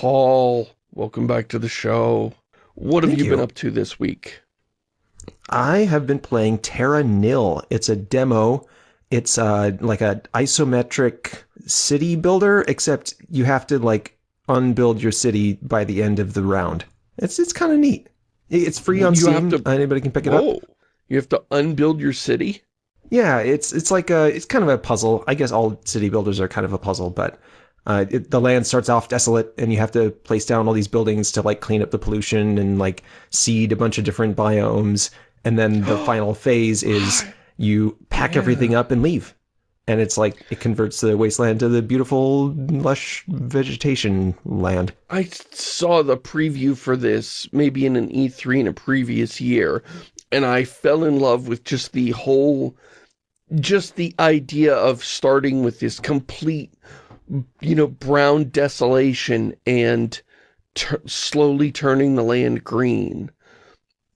Paul, welcome back to the show. What have Thank you, you. been up to this week? I have been playing Terra Nil. It's a demo. It's uh, like an isometric city builder, except you have to like unbuild your city by the end of the round. It's it's kind of neat. It's free on You Steam. to- Anybody can pick it up. You have to unbuild your city? Yeah, it's it's like a it's kind of a puzzle. I guess all city builders are kind of a puzzle, but uh, it, the land starts off desolate, and you have to place down all these buildings to like clean up the pollution and like seed a bunch of different biomes. And then the final phase is you pack everything up and leave, and it's like it converts the wasteland to the beautiful lush vegetation land. I saw the preview for this maybe in an E3 in a previous year, and I fell in love with just the whole, just the idea of starting with this complete, you know, brown desolation and slowly turning the land green.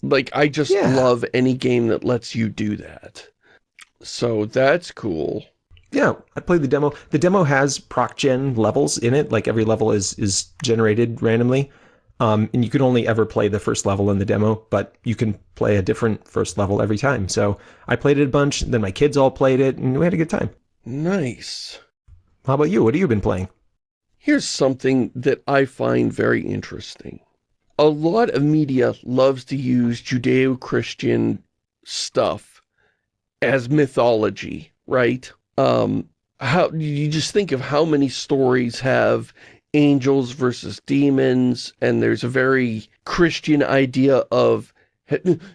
Like, I just Yeah. love any game that lets you do that. So that's cool. Yeah, I played the demo. The demo has proc gen levels in it. Like every level is is generated randomly. Um, and you can only ever play the first level in the demo, but you can play a different first level every time. So I played it a bunch, then my kids all played it, and we had a good time. Nice. How about you? What have you been playing? Here's something that I find very interesting. A lot of media loves to use Judeo-Christian stuff as mythology, right? Um, how you just think of how many stories have angels versus demons, and there's a very Christian idea of,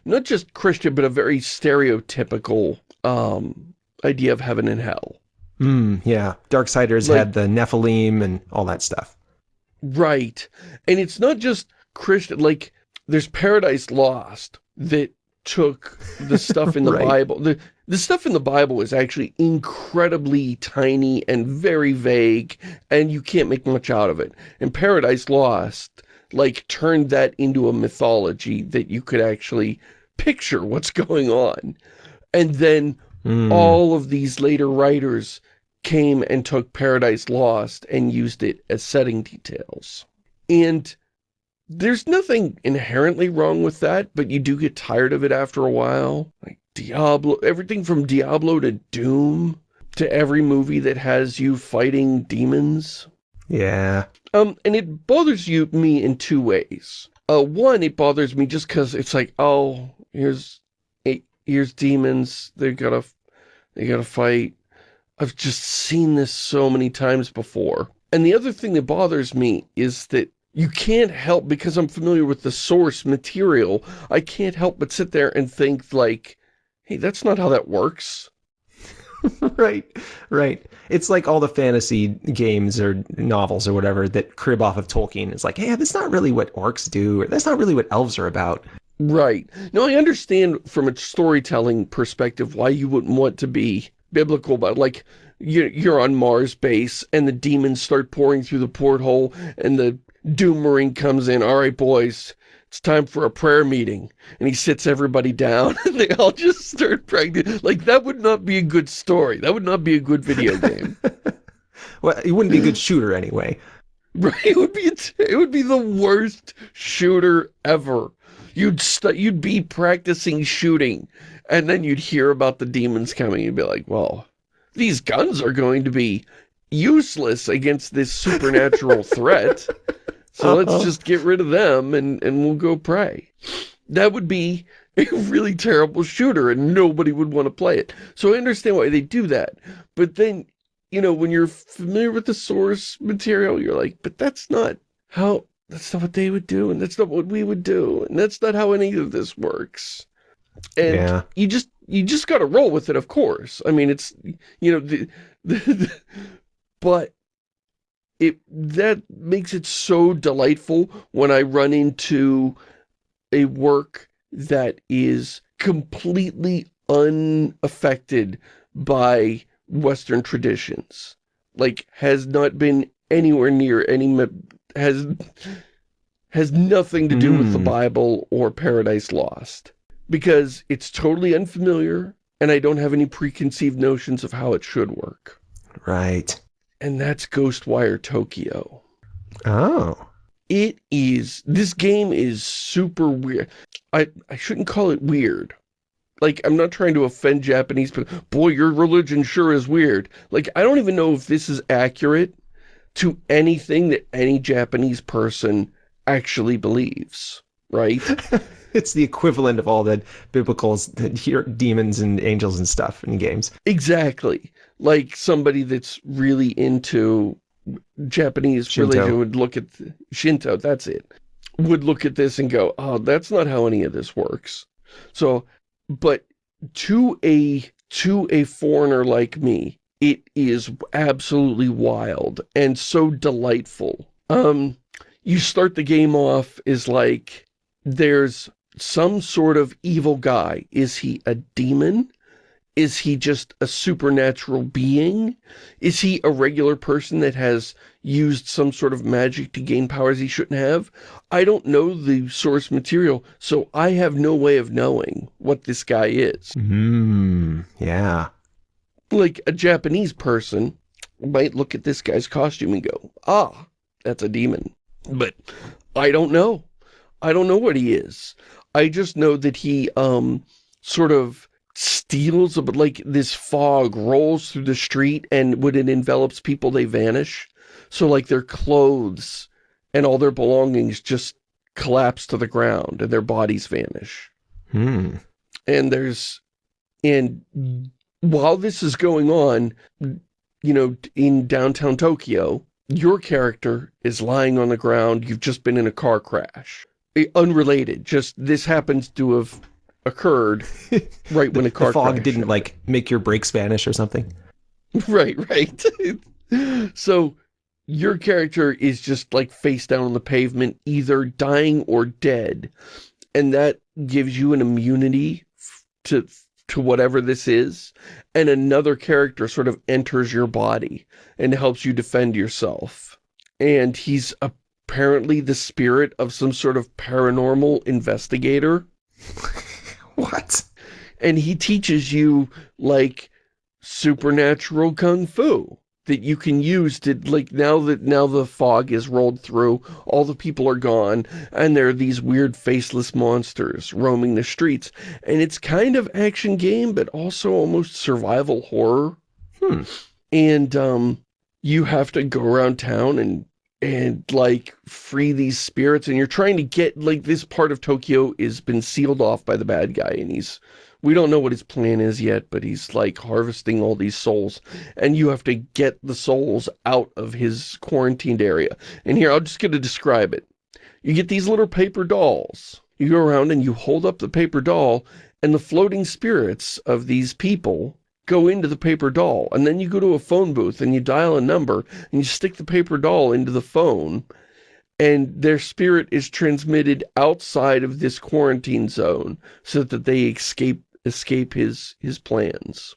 not just Christian, but a very stereotypical um, idea of heaven and hell. Hmm, yeah. Darksiders Like- had the Nephilim and all that stuff. Right. And it's not just Christian, like, there's Paradise Lost that took the stuff in the Right. Bible. The, the stuff in the Bible is actually incredibly tiny and very vague, and you can't make much out of it. And Paradise Lost, like, turned that into a mythology that you could actually picture what's going on. And then Hmm. all of these later writers came and took Paradise Lost and used it as setting details. And there's nothing inherently wrong with that, but you do get tired of it after a while. Like Diablo, everything from Diablo to Doom to every movie that has you fighting demons. Yeah. Um, and it bothers you, me in two ways. Uh, one, it bothers me just because it's like, oh, here's, eh, here's demons. They gotta, they gotta fight. I've just seen this so many times before. And the other thing that bothers me is that you can't help, because I'm familiar with the source material, I can't help but sit there and think like, hey, that's not how that works. right, right. It's like all the fantasy games or novels or whatever that crib off of Tolkien. It's like, hey, that's not really what orcs do, or that's not really what elves are about. Right. Now, I understand from a storytelling perspective why you wouldn't want to be biblical, but like you're, you're on Mars base and the demons start pouring through the porthole and the Doom Marine comes in. All right, boys, it's time for a prayer meeting. And he sits everybody down and they all just start praying. Like that would not be a good story. That would not be a good video game. Well, it wouldn't be a good shooter anyway. Right, it would be it would be the worst shooter ever. You'd st you'd be practicing shooting, and then you'd hear about the demons coming and be like, "Well, these guns are going to be useless against this supernatural threat, so let's Uh-huh. just get rid of them and and we'll go pray." That would be a really terrible shooter, and nobody would want to play it. So I understand why they do that, but then you know, when you're familiar with the source material, you're like, but that's not how, that's not what they would do, and that's not what we would do, and that's not how any of this works. And Yeah. you just, you just gotta roll with it, of course. I mean, it's, you know, the, the, but it, that makes it so delightful when I run into a work that is completely unaffected by Western traditions. Like, has not been anywhere near any, has, has nothing to do with the Mm. Bible or Paradise Lost. Because it's totally unfamiliar, and I don't have any preconceived notions of how it should work. Right. And that's Ghostwire Tokyo. Oh. it is, this game is super weird. I, I shouldn't call it weird. Like, I'm not trying to offend Japanese, but boy, your religion sure is weird. Like, I don't even know if this is accurate to anything that any Japanese person actually believes, right? it's the equivalent of all the biblical demons and angels and stuff in games. Exactly. Like somebody that's really into Japanese Shinto. religion would look at Shinto, that's it, would look at this and go, oh, that's not how any of this works. So, but to a, to a foreigner like me, it is absolutely wild and so delightful. Um, you start the game off is like, there's some sort of evil guy. Is he a demon? Is he just a supernatural being? Is he a regular person that has used some sort of magic to gain powers he shouldn't have? I don't know the source material, so I have no way of knowing what this guy is. Hmm, yeah. Like a Japanese person might look at this guy's costume and go, ah, that's a demon. But I don't know. I don't know what he is. I just know that he, um, sort of steals, but like this fog rolls through the street and when it envelops people, they vanish. So like their clothes and all their belongings just collapse to the ground and their bodies vanish. Hmm. And there's, and while this is going on, you know, in downtown Tokyo, your character is lying on the ground. You've just been in a car crash. Eh, unrelated, just this happens to have occurred right when a car the fog crashed. didn't like make your brakes vanish or something. Right, right. so your character is just like face down on the pavement, either dying or dead. And that gives you an immunity to to whatever this is. And another character sort of enters your body and helps you defend yourself. And he's apparently the spirit of some sort of paranormal investigator. What? And he teaches you, like, supernatural kung fu that you can use to, like, now that now the fog is rolled through, all the people are gone, and there are these weird faceless monsters roaming the streets. And it's kind of action game, but also almost survival horror. Hmm. And, um, you have to go around town and and like free these spirits and you're trying to get like this part of Tokyo is been sealed off by the bad guy and he's we don't know what his plan is yet but he's like harvesting all these souls and you have to get the souls out of his quarantined area. And here I'm just going to describe it. You get these little paper dolls. You go around and you hold up the paper doll and the floating spirits of these people go into the paper doll. And then you go to a phone booth and you dial a number and you stick the paper doll into the phone and their spirit is transmitted outside of this quarantine zone so that they escape escape his his plans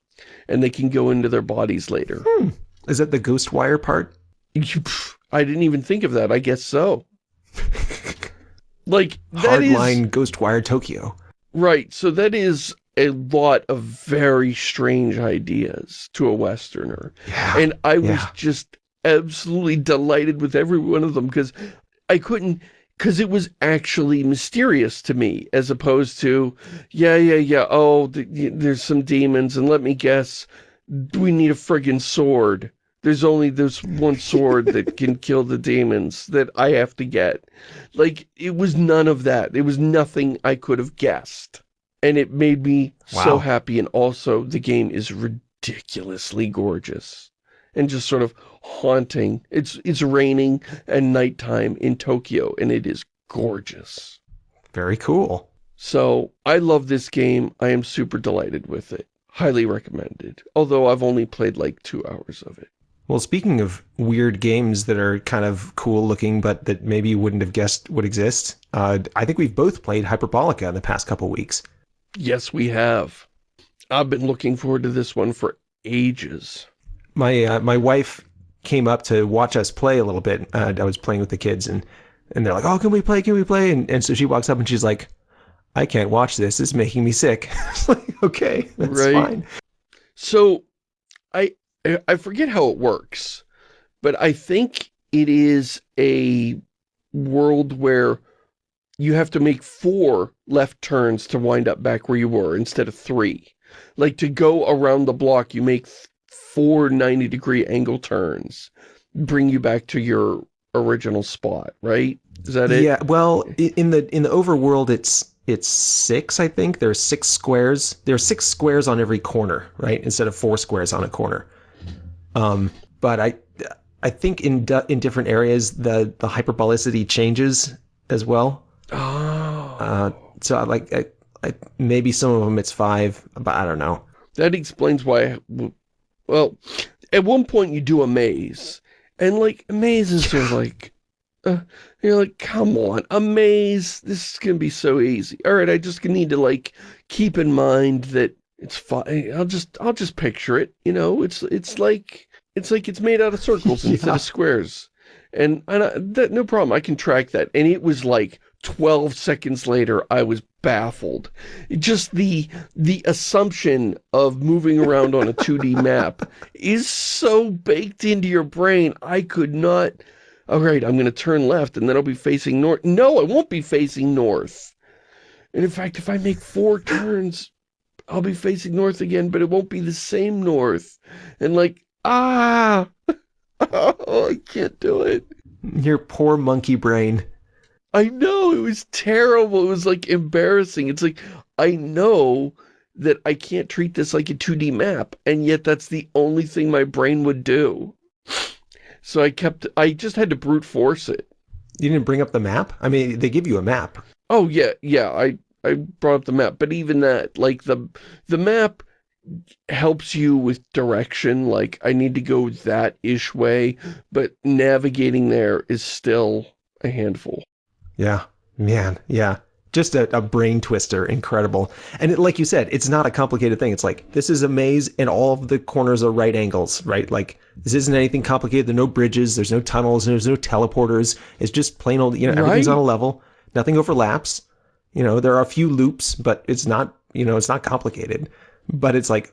and they can go into their bodies later. Hmm. Is that the ghost wire part? I didn't even think of that. I guess so. like that hardline ghost wire Tokyo. Right. So that is a lot of very strange ideas to a Westerner. Yeah, and I yeah. was just absolutely delighted with every one of them because I couldn't, because it was actually mysterious to me as opposed to, yeah, yeah, yeah, oh, there's some demons and let me guess, we need a friggin' sword. There's only this one sword that can kill the demons that I have to get. Like, it was none of that. It was nothing I could have guessed and it made me wow. so happy. And also, the game is ridiculously gorgeous and just sort of haunting. It's it's raining and nighttime in Tokyo, and it is gorgeous. Very cool. So, I love this game. I am super delighted with it. Highly recommended. Although I've only played like two hours of it. Well, speaking of weird games that are kind of cool looking, but that maybe you wouldn't have guessed would exist, uh, I think we've both played Hyperbolica in the past couple weeks. Yes, we have. I've been looking forward to this one for ages. My uh, my wife came up to watch us play a little bit. Uh, I was playing with the kids, and and they're like, "Oh, can we play? Can we play?" And and so she walks up and she's like, "I can't watch this. It's making me sick." it's like, okay, that's right. fine. So, I I forget how it works, but I think it is a world where you have to make four left turns to wind up back where you were instead of three. Like to go around the block, you make four 90 degree angle turns, bring you back to your original spot, right? Is that it? Yeah, well, in the in the overworld, it's it's six, I think. There are six squares. There are six squares on every corner, right? Instead of four squares on a corner. Um, but I I think in in different areas the the hyperbolicity changes as well. Oh. Uh, so I like I, I, maybe some of them it's five, but I don't know. That explains why. Well, at one point you do a maze, and like a maze is like, uh, you're like, come on, a maze. This is gonna be so easy. All right, I just need to like keep in mind that it's fine. I'll just I'll just picture it. You know, it's it's like it's like it's made out of circles yeah. instead of squares. And, and I, that, no problem, I can track that. And it was like 12 seconds later, I was baffled. Just the the assumption of moving around on a 2D map is so baked into your brain. I could not, all right, I'm going to turn left and then I'll be facing north. No, I won't be facing north. And in fact, if I make four turns, I'll be facing north again, but it won't be the same north. And like, ah, oh, I can't do it. Your poor monkey brain. I know, it was terrible. It was like embarrassing. It's like, I know that I can't treat this like a 2D map, and yet that's the only thing my brain would do. So I kept, I just had to brute force it. You didn't bring up the map? I mean, they give you a map. Oh, yeah, yeah, I, I brought up the map, but even that, like, the, the map helps you with direction, like, I need to go that-ish way, but navigating there is still a handful. Yeah, man, yeah. Just a, a brain twister, incredible. And it, like you said, it's not a complicated thing. It's like, this is a maze and all of the corners are right angles, right? Like, this isn't anything complicated. There are no bridges, there's no tunnels, there's no teleporters. It's just plain old, you know, everything's right? on a level. Nothing overlaps. You know, there are a few loops, but it's not, you know, it's not complicated. But it's like,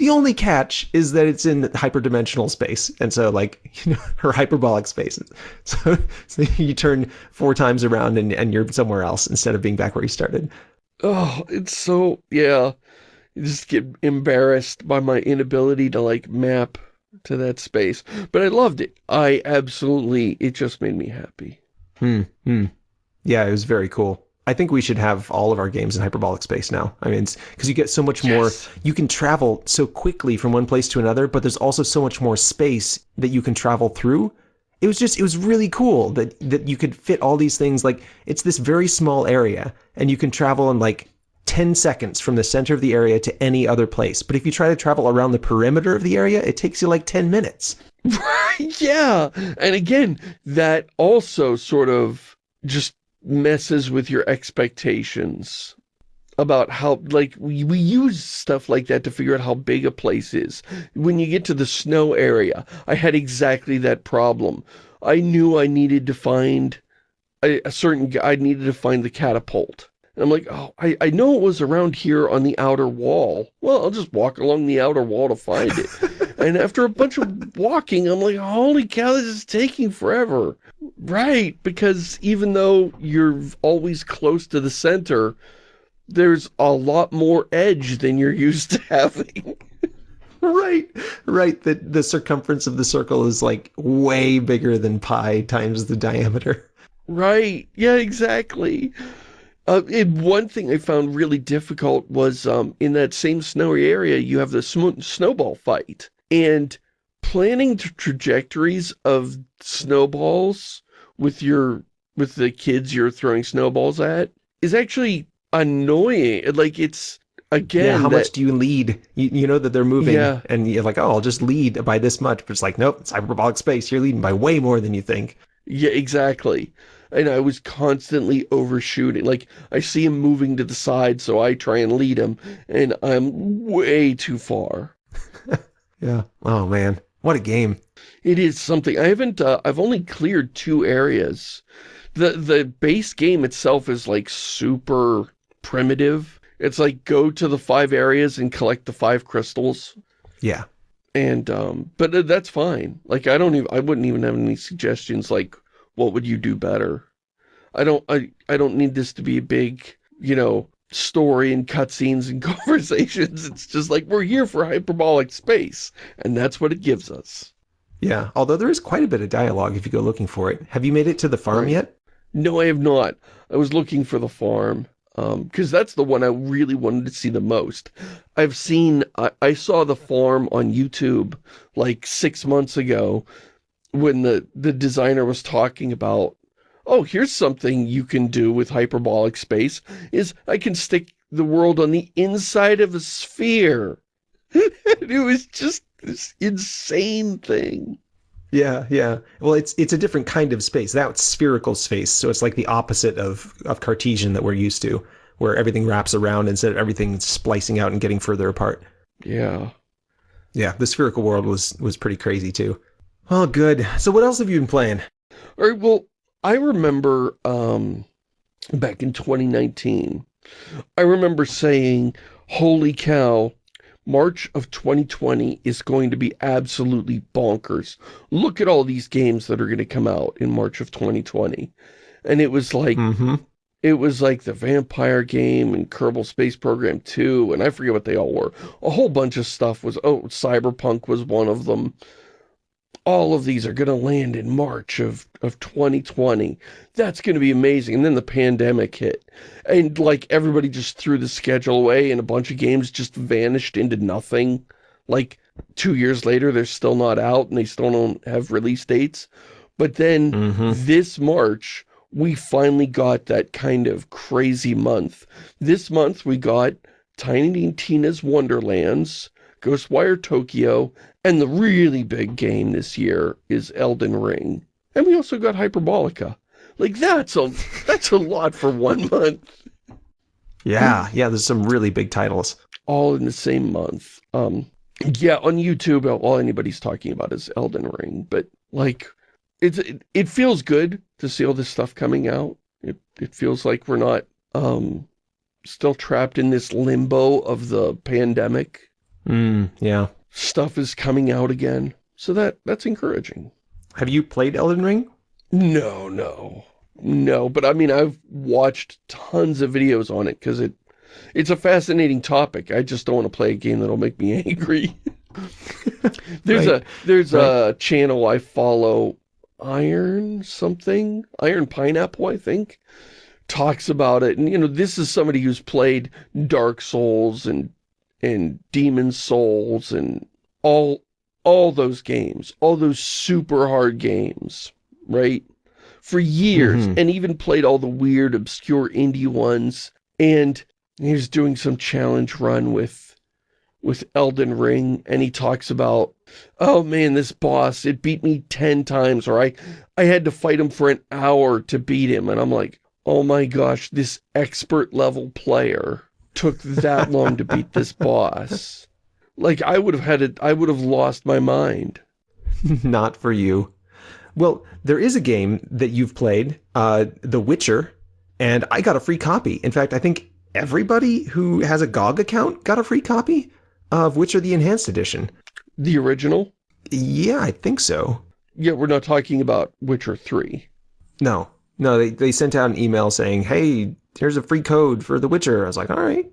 the only catch is that it's in hyperdimensional space, and so like you know her hyperbolic spaces. So, so you turn four times around and and you're somewhere else instead of being back where you started. Oh, it's so yeah. You just get embarrassed by my inability to like map to that space. But I loved it. I absolutely it just made me happy. Hmm. Hmm. Yeah, it was very cool. I think we should have all of our games in hyperbolic space now. I mean, because you get so much yes. more, you can travel so quickly from one place to another, but there's also so much more space that you can travel through. It was just, it was really cool that, that you could fit all these things. Like, it's this very small area, and you can travel in like 10 seconds from the center of the area to any other place. But if you try to travel around the perimeter of the area, it takes you like 10 minutes. Right, yeah. And again, that also sort of just messes with your expectations about how, like, we, we use stuff like that to figure out how big a place is. When you get to the snow area, I had exactly that problem. I knew I needed to find a, a certain, I needed to find the catapult. And I'm like, oh, I, I know it was around here on the outer wall. Well, I'll just walk along the outer wall to find it. and after a bunch of walking, I'm like, holy cow, this is taking forever. Right, because even though you're always close to the center, there's a lot more edge than you're used to having. right, right. The, the circumference of the circle is like way bigger than pi times the diameter. Right, yeah, exactly. Uh, one thing I found really difficult was um, in that same snowy area, you have the snowball fight. And planning the trajectories of snowballs with your with the kids you're throwing snowballs at is actually annoying. Like it's again. Yeah, how that, much do you lead? You, you know that they're moving, yeah. and you're like, oh, I'll just lead by this much. But it's like, nope, it's hyperbolic space. You're leading by way more than you think. Yeah, exactly. And I was constantly overshooting. Like, I see him moving to the side, so I try and lead him, and I'm way too far. Yeah. Oh, man. What a game. It is something. I haven't, uh, I've only cleared two areas. The, the base game itself is like super primitive. It's like go to the five areas and collect the five crystals. Yeah. And, um, but uh, that's fine. Like, I don't even, I wouldn't even have any suggestions like, what would you do better? I don't, I, I don't need this to be a big, you know, story and cutscenes and conversations. It's just like, we're here for hyperbolic space. And that's what it gives us. Yeah, although there is quite a bit of dialogue if you go looking for it. Have you made it to the farm Right. yet? No, I have not. I was looking for the farm. Um, because that's the one I really wanted to see the most. I've seen, I, I saw the farm on YouTube like six months ago when the, the designer was talking about, oh, here's something you can do with hyperbolic space, is I can stick the world on the inside of a sphere. it was just this insane thing. Yeah, yeah. Well, it's it's a different kind of space. That's spherical space, so it's like the opposite of of Cartesian that we're used to, where everything wraps around instead of everything splicing out and getting further apart. Yeah. Yeah, the spherical world was was pretty crazy too. Well, good. So what else have you been playing? All right, well, I remember um, back in 2019, I remember saying, holy cow, March of 2020 is going to be absolutely bonkers. Look at all these games that are going to come out in March of 2020. And it was like, Mm-hmm. it was like the Vampire game and Kerbal Space Program 2, and I forget what they all were. A whole bunch of stuff was, oh, Cyberpunk was one of them. All of these are going to land in March of, of 2020. That's going to be amazing. And then the pandemic hit. And like everybody just threw the schedule away and a bunch of games just vanished into nothing. Like two years later, they're still not out and they still don't have release dates. But then Mm-hmm. this March, we finally got that kind of crazy month. This month, we got Tiny Tina's Wonderlands, Ghostwire Tokyo, and the really big game this year is Elden Ring. And we also got Hyperbolica. Like, that's a, that's a lot for one month. Yeah, yeah. There's some really big titles. All in the same month. Um, yeah, on YouTube, all anybody's talking about is Elden Ring. But, like, it's, it, it feels good to see all this stuff coming out. It, it feels like we're not um, still trapped in this limbo of the pandemic. Mm, yeah. Stuff is coming out again. So that that's encouraging. Have you played Elden Ring? No, no. No, but I mean, I've watched tons of videos on it because it, it's a fascinating topic. I just don't want to play a game that'll make me angry. there's Right. a there's Right. a channel I follow, Iron something, Iron Pineapple, I think, talks about it. And you know, this is somebody who's played Dark Souls and and Demon Souls and all all those games, all those super hard games, right? For years, Mhm. and even played all the weird, obscure indie ones. And he was doing some challenge run with with Elden Ring, and he talks about, oh man, this boss, it beat me 10 times, or I, I had to fight him for an hour to beat him. And I'm like, oh my gosh, this expert level player took that long to beat this boss. Like, I would have had it, I would have lost my mind. Not for you. Well, there is a game that you've played, uh, The Witcher, and I got a free copy. In fact, I think everybody who has a GOG account got a free copy of Witcher the Enhanced Edition. The original? Yeah, I think so. Yeah, we're not talking about Witcher 3. No, no, they, they sent out an email saying, hey, here's a free code for The Witcher. I was like, all right,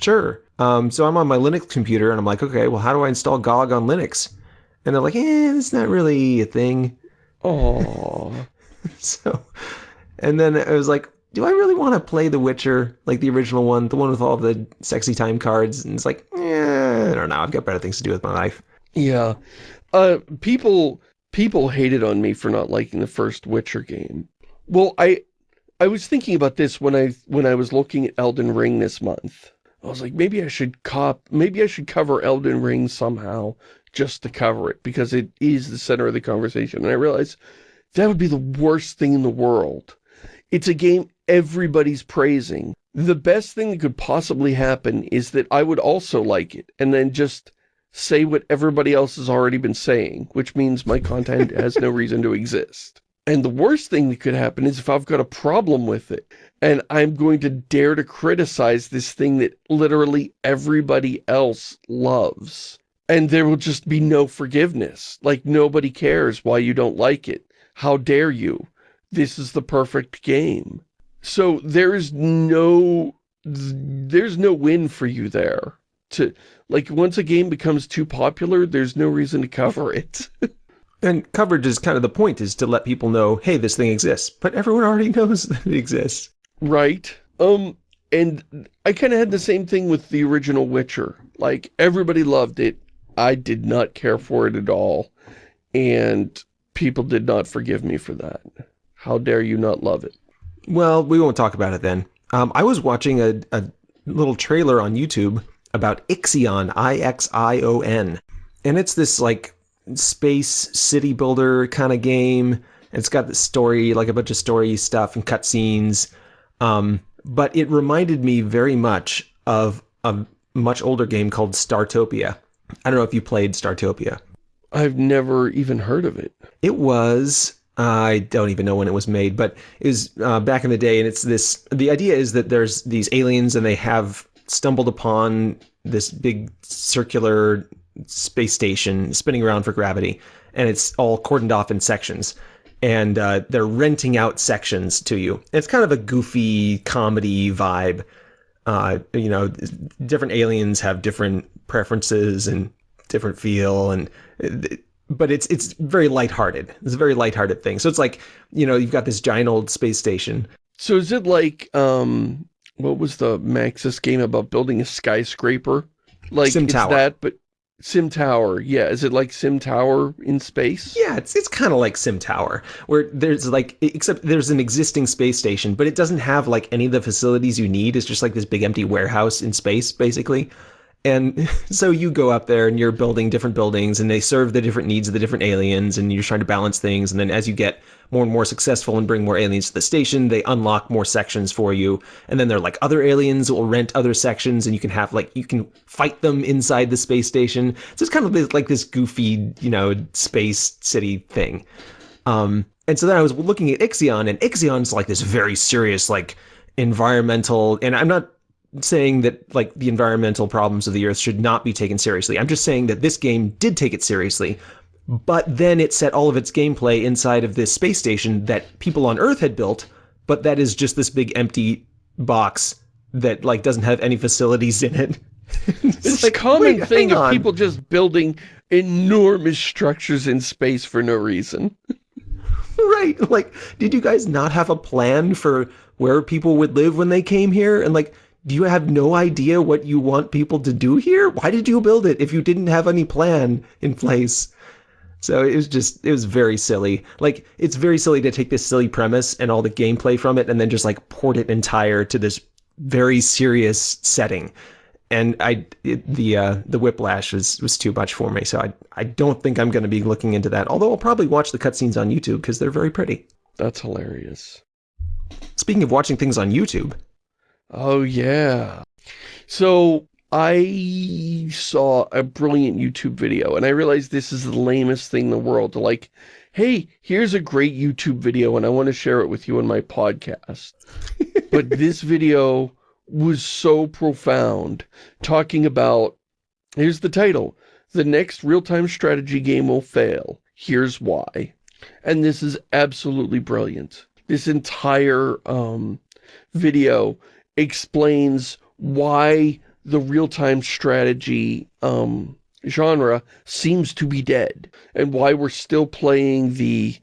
sure. Um, so I'm on my Linux computer and I'm like, okay, well, how do I install GOG on Linux? And they're like, eh, it's not really a thing. Oh, So, and then I was like, do I really want to play The Witcher, like the original one, the one with all the sexy time cards? And it's like, eh, I don't know. I've got better things to do with my life. yeah. Uh, people, people hated on me for not liking the first Witcher game. Well, I, I was thinking about this when I, when I was looking at Elden Ring this month. I was like, maybe I should cop, maybe I should cover Elden Ring somehow just to cover it because it is the center of the conversation. And I realized that would be the worst thing in the world. It's a game everybody's praising. The best thing that could possibly happen is that I would also like it and then just say what everybody else has already been saying, which means my content has no reason to exist. And the worst thing that could happen is if I've got a problem with it and I'm going to dare to criticize this thing that literally everybody else loves. And there will just be no forgiveness. Like nobody cares why you don't like it. How dare you? this is the perfect game. So there's no, there's no win for you there. To Like, once a game becomes too popular, there's no reason to cover it. and coverage is kind of the point, is to let people know, hey, this thing exists. But everyone already knows that it exists. Right. Um, and I kind of had the same thing with the original Witcher. Like, everybody loved it. I did not care for it at all. And people did not forgive me for that. How dare you not love it? Well, we won't talk about it then. Um, I was watching a, a little trailer on YouTube about Ixion, I-X-I-O-N. And it's this, like, space city builder kind of game. It's got the story, like a bunch of story stuff and cutscenes. Um, but it reminded me very much of a much older game called Startopia. I don't know if you played Startopia. I've never even heard of it. It was I don't even know when it was made, but it was uh, back in the day, and it's this. The idea is that there's these aliens, and they have stumbled upon this big circular space station spinning around for gravity, and it's all cordoned off in sections, and uh, they're renting out sections to you. It's kind of a goofy comedy vibe. Uh, you know, different aliens have different preferences and different feel, and but it's it's very lighthearted. It's a very lighthearted thing. So it's like, you know, you've got this giant old space station. So is it like, um, what was the Maxis game about building a skyscraper? Like Sim it's Tower. that, but Sim Tower. Yeah, is it like Sim Tower in space? Yeah, it's it's kind of like Sim Tower, where there's like, except there's an existing space station, but it doesn't have like any of the facilities you need. It's just like this big empty warehouse in space, basically. And so you go up there and you're building different buildings and they serve the different needs of the different aliens and you're trying to balance things. And then as you get more and more successful and bring more aliens to the station, they unlock more sections for you. And then there are like other aliens will rent other sections and you can have like, you can fight them inside the space station. So it's kind of like this goofy, you know, space city thing. Um, and so then I was looking at Ixion and Ixion's like this very serious, like environmental, and I'm not saying that like the environmental problems of the earth should not be taken seriously. I'm just saying that this game did take it seriously, but then it set all of its gameplay inside of this space station that people on earth had built, but that is just this big empty box that like doesn't have any facilities in it. It's a common thing of people just building enormous structures in space for no reason. right. Like, did you guys not have a plan for where people would live when they came here? And like, do you have no idea what you want people to do here? Why did you build it if you didn't have any plan in place? So it was just, it was very silly. Like, it's very silly to take this silly premise and all the gameplay from it and then just like port it entire to this very serious setting. And I, it, the uh, the whiplash was was too much for me. So I I don't think I'm going to be looking into that. Although I'll probably watch the cutscenes on YouTube because they're very pretty. That's hilarious. Speaking of watching things on YouTube, Oh, yeah. So I saw a brilliant YouTube video and I realized this is the lamest thing in the world to like, hey, here's a great YouTube video and I want to share it with you on my podcast. but this video was so profound, talking about, here's the title, the next real-time strategy game will fail. Here's why. And this is absolutely brilliant. This entire um, video explains why the real-time strategy um, genre seems to be dead and why we're still playing the,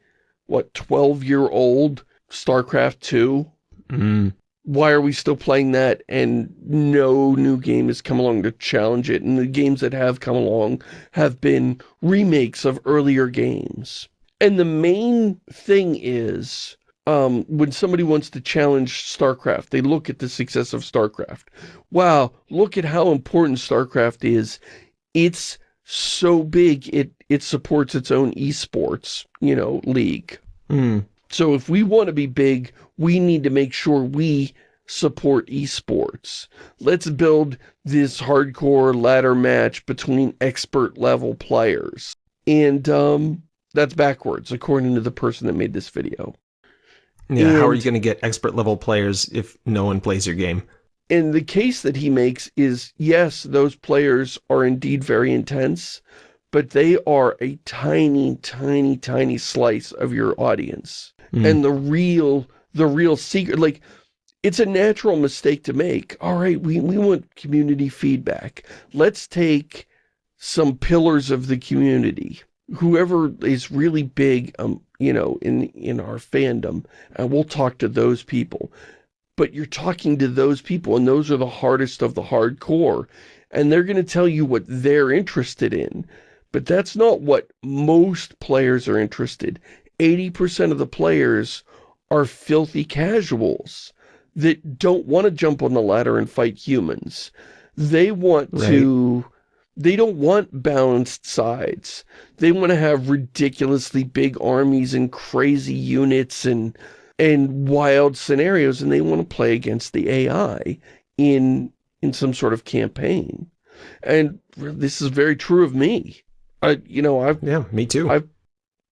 what, 12-year-old StarCraft 2? mm. Why are we still playing that and no new game has come along to challenge it and the games that have come along have been remakes of earlier games. And the main thing is um, when somebody wants to challenge StarCraft, they look at the success of StarCraft. Wow, look at how important StarCraft is. It's so big, it, it supports its own esports, you know, league. Mm. So if we want to be big, we need to make sure we support esports. Let's build this hardcore ladder match between expert level players. And um, that's backwards, according to the person that made this video. Yeah, how are you going to get expert level players if no one plays your game? And the case that he makes is, yes, those players are indeed very intense, but they are a tiny, tiny, tiny slice of your audience. Mm. And the real, the real secret, like, it's a natural mistake to make. All right, we, we want community feedback. Let's take some pillars of the community. Whoever is really big, um, you know, in, in our fandom, and we'll talk to those people. But you're talking to those people, and those are the hardest of the hardcore. And they're going to tell you what they're interested in. But that's not what most players are interested. 80% of the players are filthy casuals that don't want to jump on the ladder and fight humans. They want Right. to... They don't want balanced sides. They want to have ridiculously big armies and crazy units and and wild scenarios, and they want to play against the AI in in some sort of campaign. And this is very true of me. I, you know, I've Yeah, me too. I-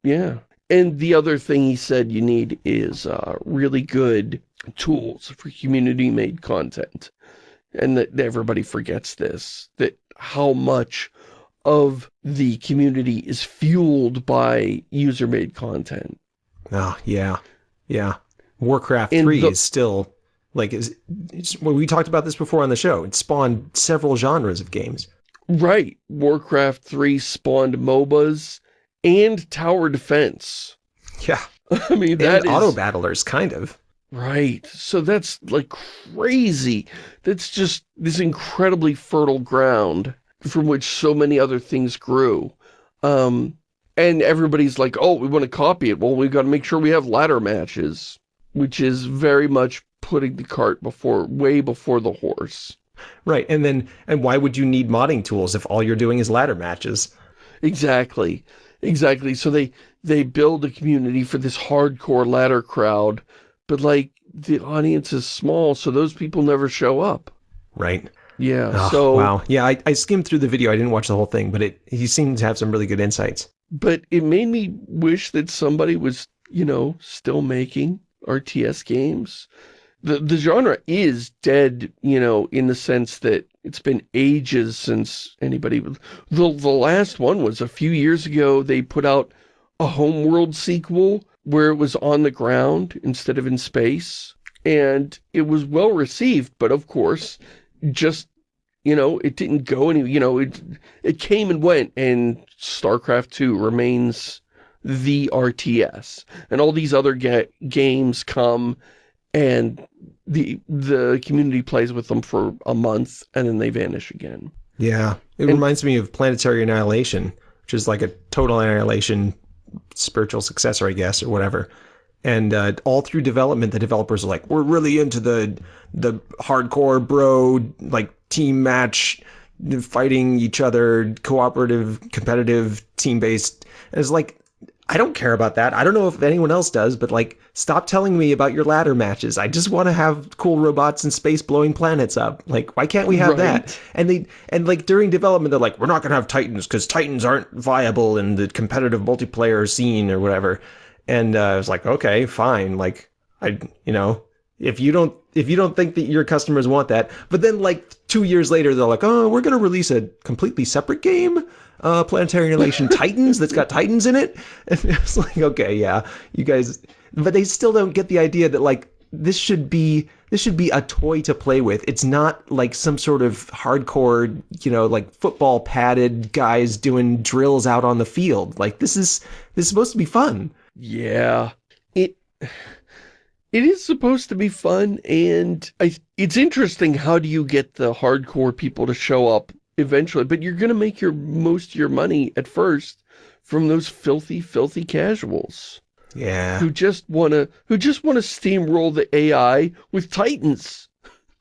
yeah. And the other thing he said you need is uh, really good tools for community-made content. And that everybody forgets this, that how much of the community is fueled by user-made content. Oh, yeah. Yeah. Warcraft And 3 the- is still, like, is, it's, well, we talked about this before on the show. It spawned several genres of games. Right. Warcraft 3 spawned MOBAs and tower defense. Yeah. I mean, that and is... auto battlers, kind of. Right. So that's like crazy. That's just this incredibly fertile ground from which so many other things grew. Um, and everybody's like, oh, we want to copy it. Well, we've got to make sure we have ladder matches, which is very much putting the cart before, way before the horse. Right. And then, and why would you need modding tools if all you're doing is ladder matches? Exactly. Exactly. So they, they build a community for this hardcore ladder crowd, but like the audience is small, so those people never show up. Right. Yeah. Oh, so wow. Yeah, I, I skimmed through the video. I didn't watch the whole thing, but it he seemed to have some really good insights. but it made me wish that somebody was, you know, still making RTS games. The, the genre is dead, you know, in the sense that it's been ages since anybody... The, the last one was a few years ago, they put out a Homeworld sequel where it was on the ground instead of in space. And it was well received, but of course, just, you know, it didn't go any, you know, it, it came and went, and StarCraft 2 remains the RTS. And all these other ga games come, and the the community plays with them for a month, and then they vanish again. Yeah. It And- reminds me of Planetary Annihilation, which is like a total annihilation spiritual successor, I guess, or whatever. And uh, all through development, the developers are like, we're really into the the hardcore bro, like team match, fighting each other, cooperative, competitive, team based. And it's like, I don't care about that. I don't know if anyone else does, but like, stop telling me about your ladder matches. I just want to have cool robots in space blowing planets up. Like, why can't we have that? And they and like during development, they're like, we're not gonna have Titans because Titans aren't viable in the competitive multiplayer scene or whatever. And uh, I was like, okay, fine. Like, I, you know, if you don't if you don't think that your customers want that, but then like two years later, they're like, oh, we're gonna release a completely separate game, uh, Planetary Annihilation Titans that's got Titans in it. And it's like, okay, yeah, you guys, but they still don't get the idea that like this should be this should be a toy to play with. It's not like some sort of hardcore, you know, like football padded guys doing drills out on the field. Like this is this is supposed to be fun. Yeah. It it is supposed to be fun and I it's interesting how do you get the hardcore people to show up eventually, but you're going to make your most of your money at first from those filthy filthy casuals Yeah. who just want to who just want to steamroll the AI with titans.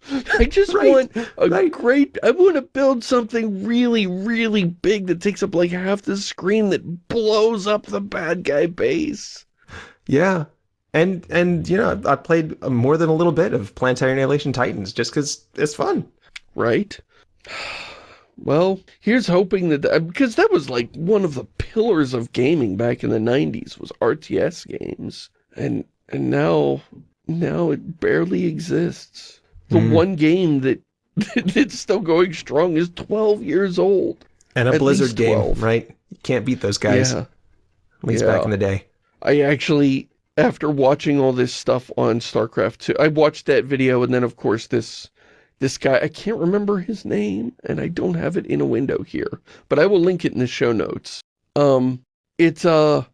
I just Right, want a right. great I want to build something really really big that takes up like half the screen that blows up the bad guy base. Yeah. And and you know, I played more than a little bit of Planetary Annihilation Titans just cuz it's fun. right? Well, here's hoping that, uh, because that was like one of the pillars of gaming back in the 90s was RTS games. And, and now, now it barely exists. The Mm. one game that, that's still going strong is 12 years old. And a At Blizzard game, right? You can't beat those guys. Yeah. At least Yeah. back in the day. I actually, after watching all this stuff on StarCraft 2. I watched that video and then of course this this guy, I can't remember his name and I don't have it in a window here, but I will link it in the show notes. Um, it's, uh,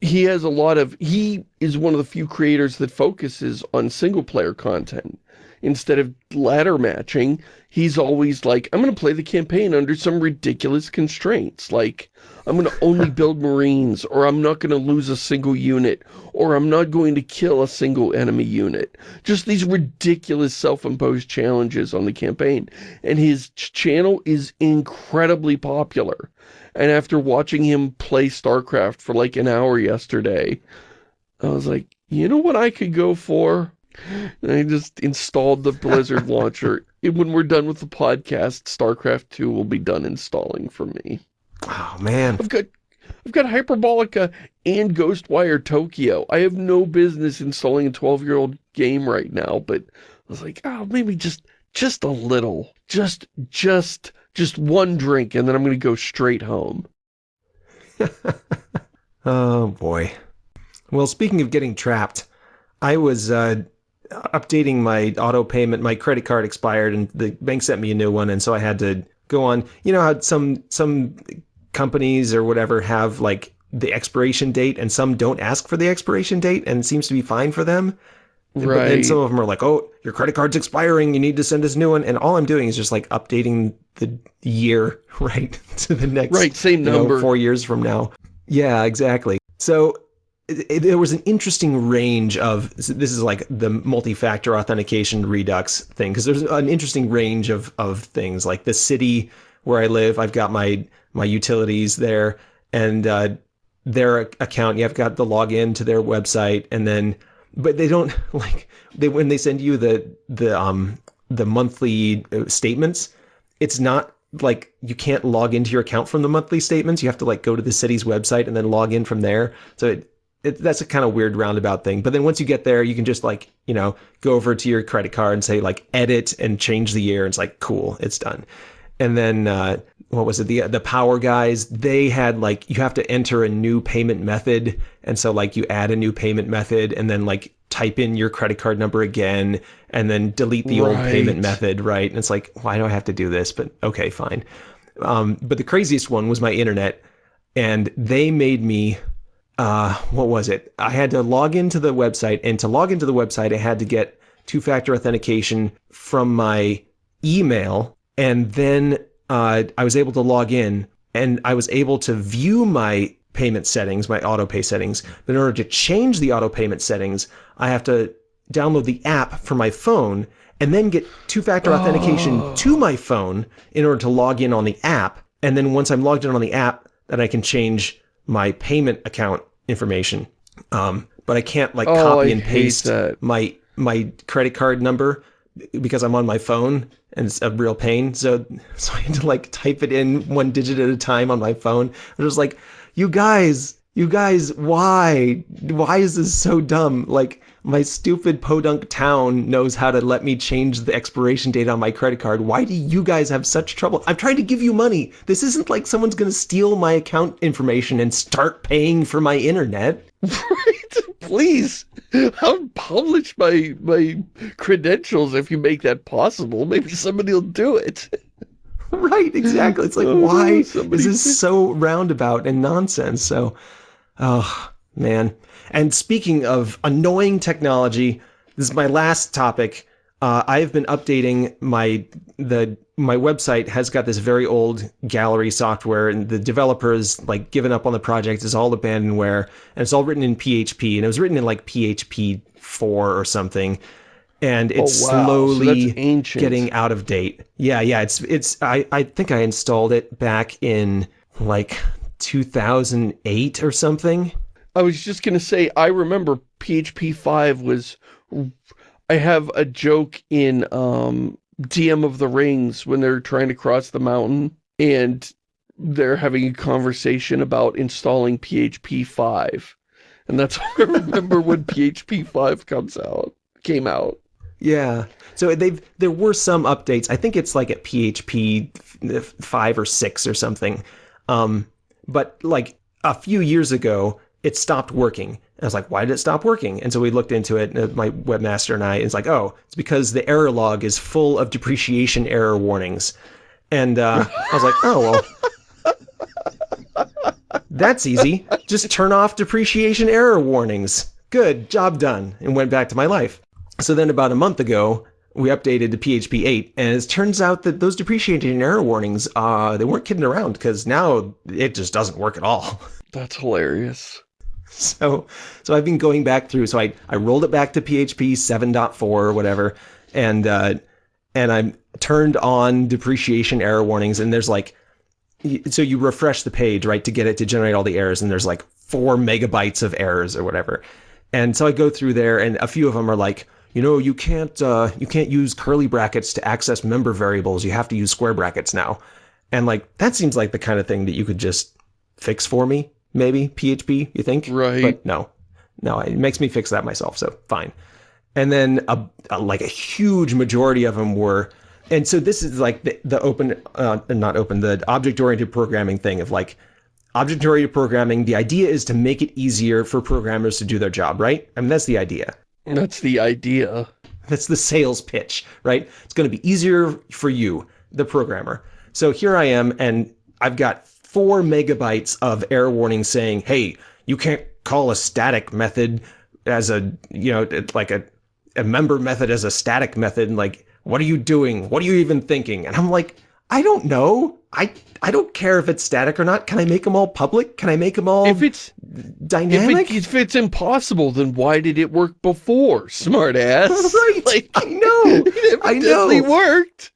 he has a lot of, he is one of the few creators that focuses on single player content. Instead of ladder matching, he's always like, I'm going to play the campaign under some ridiculous constraints. Like, I'm going to only build Marines, or I'm not going to lose a single unit, or I'm not going to kill a single enemy unit. Just these ridiculous self-imposed challenges on the campaign. And his channel is incredibly popular. And after watching him play StarCraft for like an hour yesterday, I was like, you know what I could go for? And I just installed the Blizzard launcher. And when we're done with the podcast, StarCraft 2 will be done installing for me. Oh, man. I've got I've got Hyperbolica and Ghostwire Tokyo. I have no business installing a 12-year-old game right now, but I was like, oh, maybe just just a little. Just just just one drink and then I'm going to go straight home. oh, boy. Well, speaking of getting trapped, I was uh, updating my auto payment. My credit card expired and the bank sent me a new one. And so I had to go on. You know how some some companies or whatever have like the expiration date and some don't ask for the expiration date and it seems to be fine for them. Right. And some of them are like, oh, your credit card's expiring. You need to send us a new one. And all I'm doing is just like updating the year, right, to the next. Right, same number. Know, four years from now. Yeah, exactly. So there was an interesting range of, this is like the multi-factor authentication redux thing, because there's an interesting range of, of things. Like the city where I live, I've got my, my utilities there, and uh, their account, you've got the login to their website, and then but they don't like they when they send you the the um the monthly uh, statements it's not like you can't log into your account from the monthly statements you have to like go to the city's website and then log in from there so it, it, that's a kind of weird roundabout thing but then once you get there you can just like you know go over to your credit card and say like edit and change the year and it's like cool it's done. And then uh, what was it the the power guys they had like you have to enter a new payment method and so like you add a new payment method and then like type in your credit card number again and then delete the right. old payment method right? And it's like why do i have to do this? But okay fine. Um, but the craziest one was my internet and they made me uh, what was it i had to log into the website and to log into the website i had to get two-factor authentication from my email and then uh, I was able to log in and I was able to view my payment settings, my auto pay settings. But in order to change the auto payment settings, I have to download the app for my phone and then get two-factor authentication oh. to my phone in order to log in on the app. And then once I'm logged in on the app, then I can change my payment account information. Um, but I can't like oh, copy I and paste my my credit card number because I'm on my phone and it's a real pain. So, so I had to like type it in one digit at a time on my phone. I was like, you guys, you guys, why? Why is this so dumb? Like, my stupid podunk town knows how to let me change the expiration date on my credit card. Why do you guys have such trouble? I'm trying to give you money. This isn't like someone's going to steal my account information and start paying for my internet. Right? Please. I'll publish my my credentials if you make that possible. Maybe somebody will do it. right, exactly. It's like, oh, why somebody... is this so roundabout and nonsense? So, oh, man. And speaking of annoying technology, this is my last topic. Uh, I've been updating my the my website has got this very old gallery software and the developers like given up on the project. It's all abandonware and it's all written in PHP and it was written in like PHP 4 or something. And it's oh, wow. slowly so getting out of date. Yeah, yeah, it's it's I I think I installed it back in like 2008 or something. I was just going to say I remember PHP 5 was I have a joke in um DM of the Rings when they're trying to cross the mountain and they're having a conversation about installing PHP 5. And that's I remember when PHP 5 comes out, came out. Yeah. So they've there were some updates. I think it's like at PHP 5 or 6 or something. Um, but like a few years ago, it stopped working. I was like, why did it stop working? And so we looked into it, uh, my webmaster and I, and it's like, oh, it's because the error log is full of depreciation error warnings. And uh, I was like, oh, well, that's easy. Just turn off depreciation error warnings. Good, job done. And went back to my life. So then about a month ago, we updated to PHP 8, and it turns out that those depreciation error warnings, uh, they weren't kidding around, because now it just doesn't work at all. That's hilarious. So, so I've been going back through. So I, I rolled it back to PHP 7.4 or whatever, and uh, and I'm turned on depreciation error warnings. And there's like, so you refresh the page right to get it to generate all the errors, and there's like four megabytes of errors or whatever. And so I go through there, and a few of them are like, you know, you can't uh, you can't use curly brackets to access member variables. You have to use square brackets now. And like that seems like the kind of thing that you could just fix for me maybe PHP, you think? Right. But no, no, it makes me fix that myself. So fine. And then a, a like a huge majority of them were, and so this is like the, the open, uh, not open, the object-oriented programming thing of like object-oriented programming. The idea is to make it easier for programmers to do their job, right? I mean, that's the idea. That's the idea. That's the sales pitch, right? It's going to be easier for you, the programmer. So here I am, and I've got four megabytes of error warning saying, hey, you can't call a static method as a, you know, like a, a member method as a static method. And like, what are you doing? What are you even thinking? And I'm like, I don't know. I I don't care if it's static or not. Can I make them all public? Can I make them all if it's dynamic? If, it, if it's impossible, then why did it work before, smartass? right. Like, I know. it I know. it worked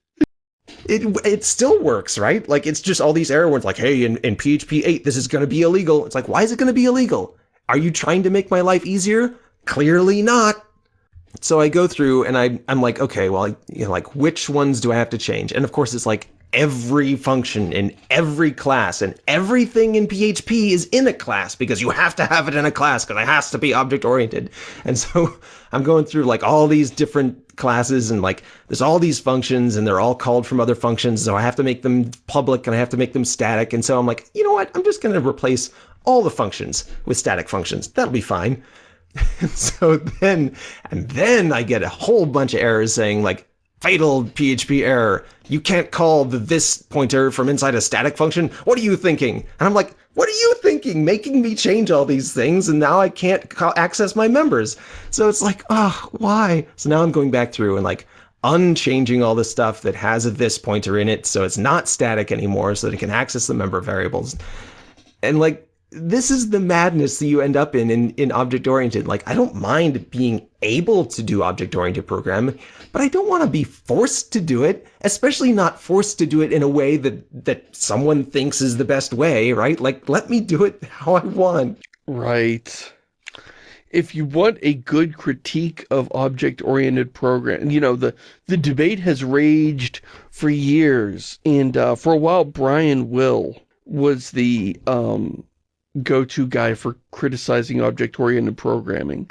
it it still works, right? Like it's just all these error words like, hey, in, in PHP 8, this is going to be illegal. It's like, why is it going to be illegal? Are you trying to make my life easier? Clearly not. So I go through and I, I'm like, okay, well, you know, like which ones do I have to change? And of course it's like every function in every class and everything in PHP is in a class because you have to have it in a class because it has to be object oriented. And so I'm going through like all these different classes and like there's all these functions and they're all called from other functions. So I have to make them public and I have to make them static. And so I'm like, you know what? I'm just going to replace all the functions with static functions. That'll be fine. And so then, and then I get a whole bunch of errors saying like, fatal PHP error. You can't call the this pointer from inside a static function. What are you thinking? And I'm like, what are you thinking? Making me change all these things and now I can't access my members. So it's like, oh, why? So now I'm going back through and like unchanging all the stuff that has a this pointer in it so it's not static anymore so that it can access the member variables. And like this is the madness that you end up in in, in object-oriented. Like, I don't mind being able to do object-oriented programming, but I don't want to be forced to do it, especially not forced to do it in a way that, that someone thinks is the best way, right? Like, let me do it how I want. Right. If you want a good critique of object-oriented program, you know, the, the debate has raged for years, and uh, for a while, Brian Will was the um, go-to guy for criticizing object-oriented programming.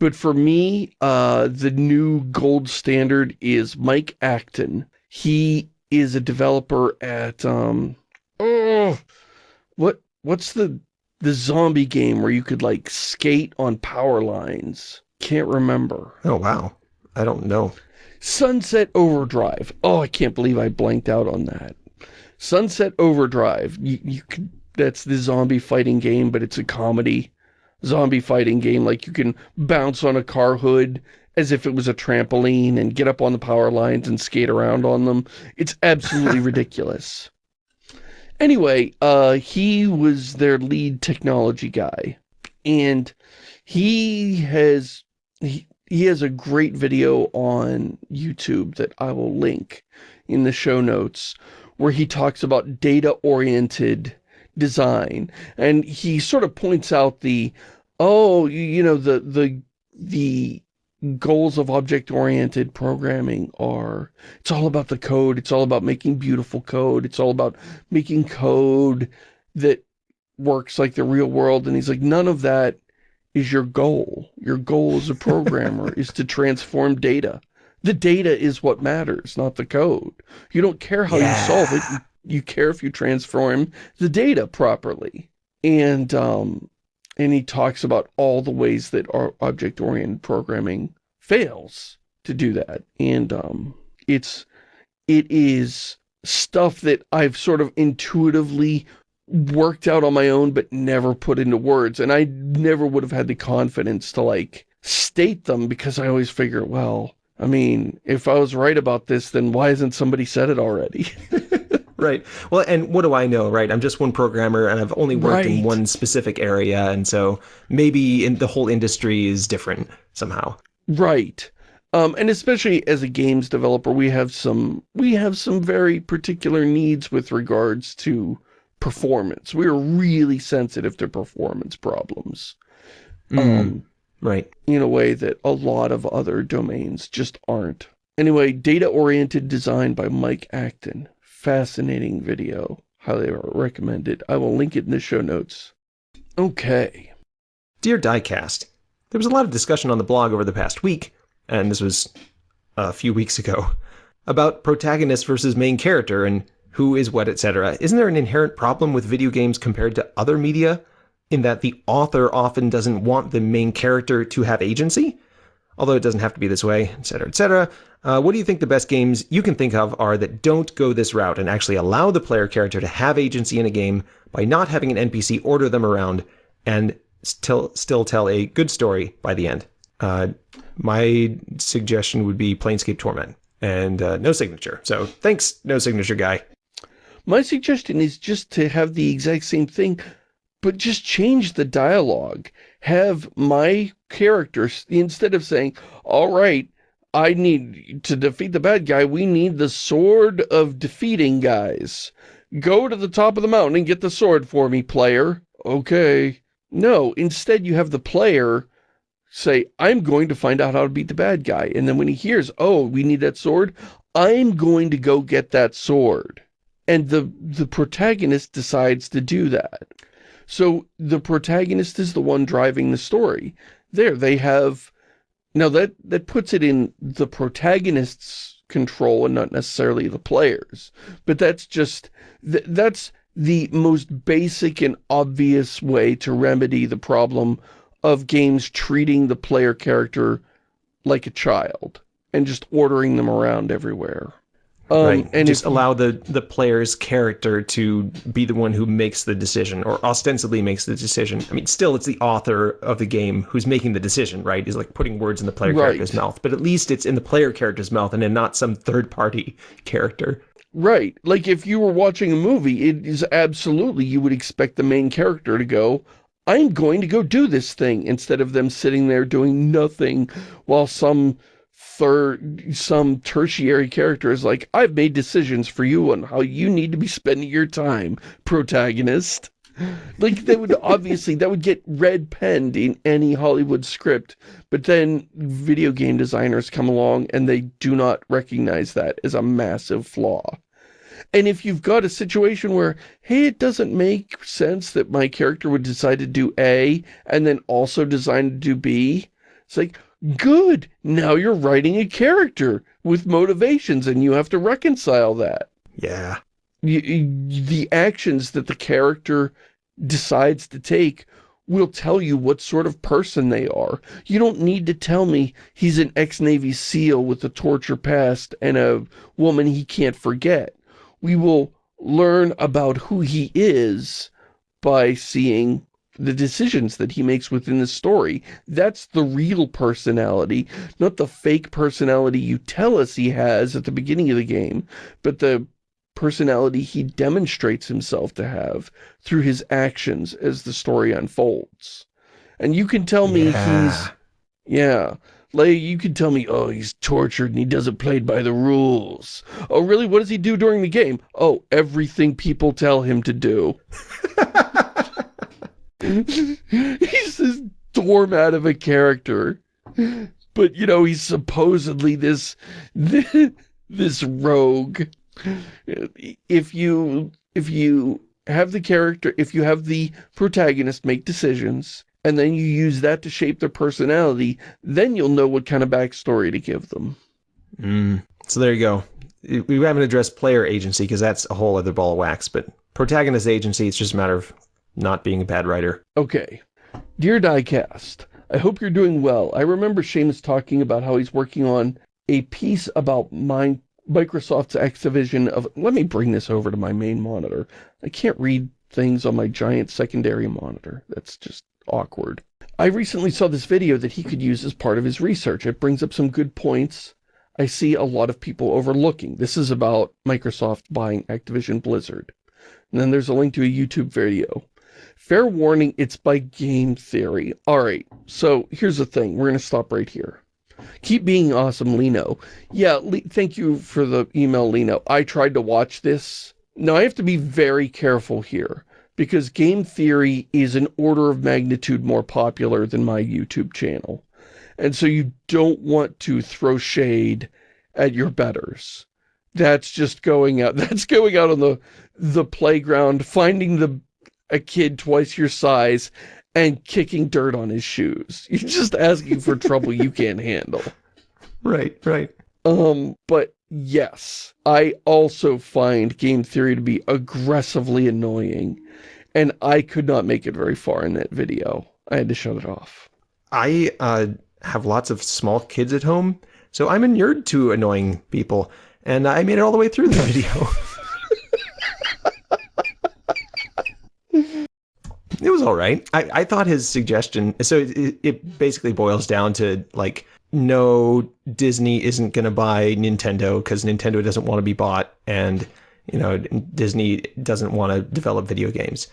But for me, uh, the new gold standard is Mike Acton. He is a developer at, um, oh, what, what's the, the zombie game where you could like skate on power lines? Can't remember. Oh, wow. I don't know. Sunset Overdrive. Oh, I can't believe I blanked out on that. Sunset Overdrive. You, you could that's the zombie fighting game, but it's a comedy zombie fighting game. Like you can bounce on a car hood as if it was a trampoline and get up on the power lines and skate around on them. It's absolutely ridiculous. Anyway, uh, he was their lead technology guy. And he has, he, he has a great video on YouTube that I will link in the show notes where he talks about data-oriented design. And he sort of points out the, oh, you know, the, the, the goals of object-oriented programming are, it's all about the code, it's all about making beautiful code, it's all about making code that works like the real world. And he's like, none of that is your goal. Your goal as a programmer is to transform data. The data is what matters, not the code. You don't care how yeah. you solve it, you you care if you transform the data properly. And um, and he talks about all the ways that our object-oriented programming fails to do that. And um, it's it is stuff that I've sort of intuitively worked out on my own but never put into words. And I never would have had the confidence to like state them because I always figure, well, I mean, if I was right about this, then why hasn't somebody said it already? right. Well, and what do I know, right? I'm just one programmer and I've only worked Right. in one specific area. And so maybe in the whole industry is different somehow. Right. Um, and especially as a games developer, we have some we have some very particular needs with regards to performance. We are really sensitive to performance problems. Um, Right. in a way that a lot of other domains just aren't. Anyway, data-oriented design by Mike Acton. Fascinating video. Highly recommended. I will link it in the show notes. Okay. Dear Diecast, there was a lot of discussion on the blog over the past week, and this was a few weeks ago, about protagonist versus main character and who is what, etc. Isn't there an inherent problem with video games compared to other media in that the author often doesn't want the main character to have agency? Although it doesn't have to be this way, etc., etc. Uh, what do you think the best games you can think of are that don't go this route and actually allow the player character to have agency in a game by not having an NPC order them around and still still tell a good story by the end? Uh, my suggestion would be Planescape Torment and uh, no signature. So thanks, no signature guy. My suggestion is just to have the exact same thing, but just change the dialogue. Have my characters, instead of saying, all right, I need to defeat the bad guy, we need the sword of defeating guys. Go to the top of the mountain and get the sword for me, player. Okay. No, instead you have the player say, I'm going to find out how to beat the bad guy. And then when he hears, oh, we need that sword, I'm going to go get that sword and the the protagonist decides to do that. So the protagonist is the one driving the story. There, they have now that that puts it in the protagonist's control and not necessarily the players. But that's just th that's the most basic and obvious way to remedy the problem of games treating the player character like a child and just ordering them around everywhere. Um, right. And just allow the the player's character to be the one who makes the decision or ostensibly makes the decision. I mean, still it's the author of the game who's making the decision, right? Is like putting words in the player Right. character's mouth, but at least it's in the player character's mouth and in not some third party character. Right. Like if you were watching a movie, it is absolutely, you would expect the main character to go, I'm going to go do this thing, instead of them sitting there doing nothing while some third, some tertiary character is like, I've made decisions for you on how you need to be spending your time, protagonist. Like that would obviously, that would get red penned in any Hollywood script, but then video game designers come along and they do not recognize that as a massive flaw. And if you've got a situation where, hey, it doesn't make sense that my character would decide to do A and then also design to do B, it's like, good, now you're writing a character with motivations and you have to reconcile that. Yeah. The actions that the character decides to take will tell you what sort of person they are. You don't need to tell me he's an ex-Navy SEAL with a torture past and a woman he can't forget. We will learn about who he is by seeing the decisions that he makes within the story. That's the real personality, not the fake personality you tell us he has at the beginning of the game, but the personality he demonstrates himself to have through his actions as the story unfolds. And you can tell me Yeah. he's, yeah, like you can tell me, oh, he's tortured and he doesn't play by the rules. Oh, really? What does he do during the game? Oh, everything people tell him to do. he's this doormat of a character. But, you know, he's supposedly this, this rogue. If you, if you have the character, if you have the protagonist make decisions, and then you use that to shape their personality, then you'll know what kind of backstory to give them. Mm. So there you go. We haven't addressed player agency because that's a whole other ball of wax, but protagonist agency, it's just a matter of not being a bad writer. Okay. Dear Diecast, I hope you're doing well. I remember Shamus talking about how he's working on a piece about my, Microsoft's Activision of... Let me bring this over to my main monitor. I can't read things on my giant secondary monitor. That's just awkward. I recently saw this video that he could use as part of his research. It brings up some good points I see a lot of people overlooking. This is about Microsoft buying Activision Blizzard. And then there's a link to a YouTube video. Fair warning, it's by game theory. Alright, so here's the thing. We're going to stop right here. Keep being awesome, Lino. Yeah, Le thank you for the email, Lino. I tried to watch this. Now, I have to be very careful here because game theory is an order of magnitude more popular than my YouTube channel. And so you don't want to throw shade at your betters. That's just going out. That's going out on the the playground, finding the a kid twice your size and kicking dirt on his shoes. You're just asking for trouble you can't handle. Right, right. Um, but yes, I also find game theory to be aggressively annoying, and I could not make it very far in that video. I had to shut it off. I uh, have lots of small kids at home, so I'm inured to annoying people, and I made it all the way through the video. it was all right. I, I thought his suggestion, so it, it basically boils down to like, no, Disney isn't going to buy Nintendo because Nintendo doesn't want to be bought, and you know Disney doesn't want to develop video games.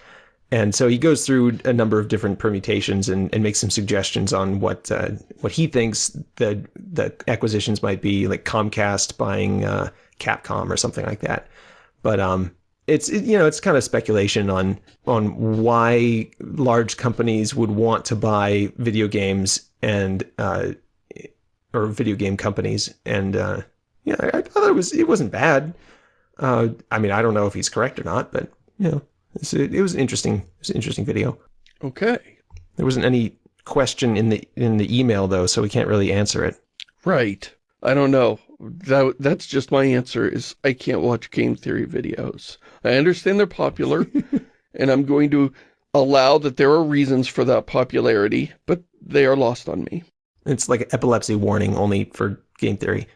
And so he goes through a number of different permutations and, and makes some suggestions on what uh, what he thinks the the acquisitions might be, like Comcast buying uh, Capcom or something like that. But um, it's it, you know it's kind of speculation on on why large companies would want to buy video games and uh, or video game companies. And uh, yeah, I, I thought it was it wasn't bad. Uh, I mean, I don't know if he's correct or not, but you know. It, it was an interesting, it was an interesting video. Okay. There wasn't any question in the in the email though, so we can't really answer it. Right. I don't know. That that's just my answer is I can't watch game theory videos. I understand they're popular and I'm going to allow that there are reasons for that popularity, but they are lost on me. It's like an epilepsy warning only for game theory.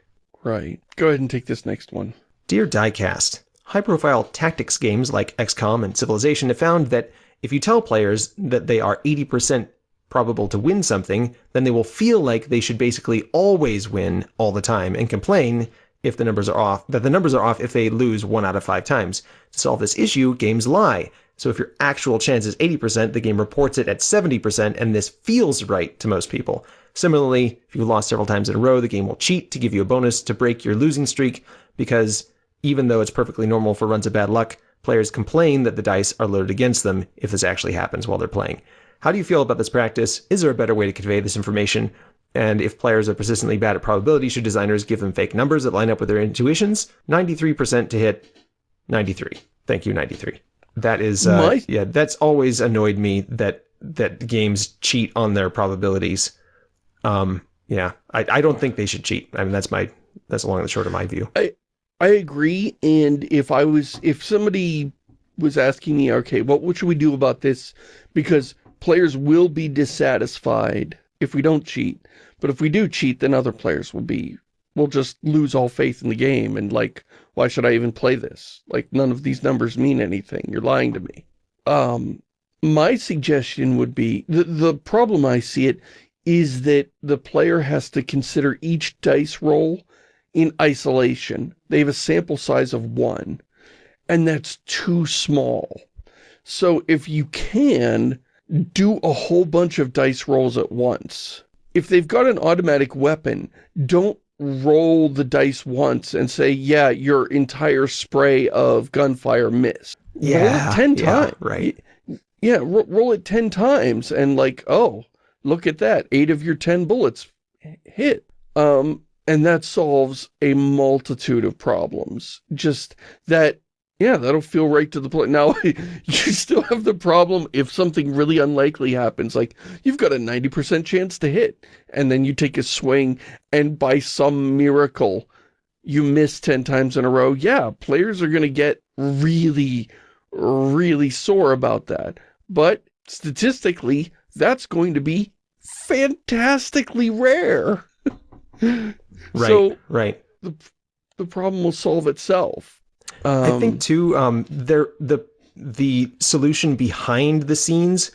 Right. Go ahead and take this next one. Dear Diecast, High-profile tactics games like XCOM and Civilization have found that if you tell players that they are 80% probable to win something, then they will feel like they should basically always win all the time and complain if the numbers are off, that the numbers are off if they lose one out of five times. To solve this issue, games lie. So if your actual chance is 80%, the game reports it at 70%, and this feels right to most people. Similarly, if you've lost several times in a row, the game will cheat to give you a bonus to break your losing streak because even though it's perfectly normal for runs of bad luck, players complain that the dice are loaded against them if this actually happens while they're playing. How do you feel about this practice? Is there a better way to convey this information? And if players are persistently bad at probability, should designers give them fake numbers that line up with their intuitions? 93% to hit 93. Thank you, 93. That is, uh, My... yeah, that's always annoyed me that that games cheat on their probabilities. Um, yeah, I, I don't think they should cheat. I mean, that's my that's along the short of my view. I, I agree, and if I was, if somebody was asking me, okay, what, what should we do about this? Because players will be dissatisfied if we don't cheat. But if we do cheat, then other players will be, will just lose all faith in the game. And like, why should I even play this? Like, none of these numbers mean anything. You're lying to me. Um, my suggestion would be, the, the problem I see it is that the player has to consider each dice roll in isolation. They have a sample size of one, and that's too small. So if you can, do a whole bunch of dice rolls at once. If they've got an automatic weapon, don't roll the dice once and say, yeah, your entire spray of gunfire missed. Yeah. Roll it 10 yeah, times. Right. Yeah, ro roll it 10 times and like, oh, look at that. Eight of your 10 bullets hit. Um, and that solves a multitude of problems. Just that, yeah, that'll feel right to the point. Now, you still have the problem if something really unlikely happens. Like, you've got a 90% chance to hit, and then you take a swing, and by some miracle, you miss 10 times in a row. Yeah, players are going to get really, really sore about that. But statistically, that's going to be fantastically rare. Right, so right. the, the problem will solve itself. Um, I think too, um, there the the solution behind the scenes